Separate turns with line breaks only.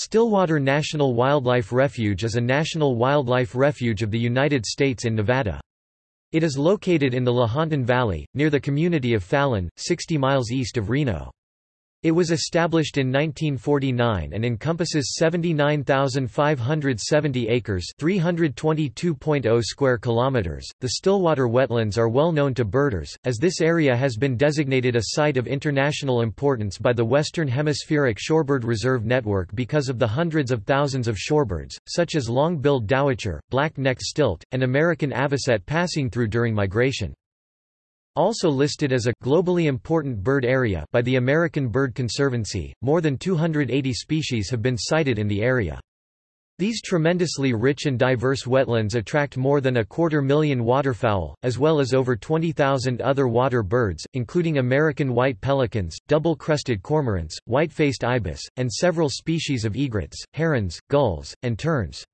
Stillwater National Wildlife Refuge is a national wildlife refuge of the United States in Nevada. It is located in the Lahontan Valley, near the community of Fallon, 60 miles east of Reno. It was established in 1949 and encompasses 79,570 acres, 322.0 square kilometers. The Stillwater wetlands are well known to birders as this area has been designated a site of international importance by the Western Hemispheric Shorebird Reserve Network because of the hundreds of thousands of shorebirds, such as long-billed dowitcher, black-necked stilt, and American avocet passing through during migration. Also listed as a globally important bird area by the American Bird Conservancy, more than 280 species have been sighted in the area. These tremendously rich and diverse wetlands attract more than a quarter million waterfowl, as well as over 20,000 other water birds, including American white pelicans, double-crested cormorants, white-faced ibis, and several species of egrets, herons, gulls, and terns.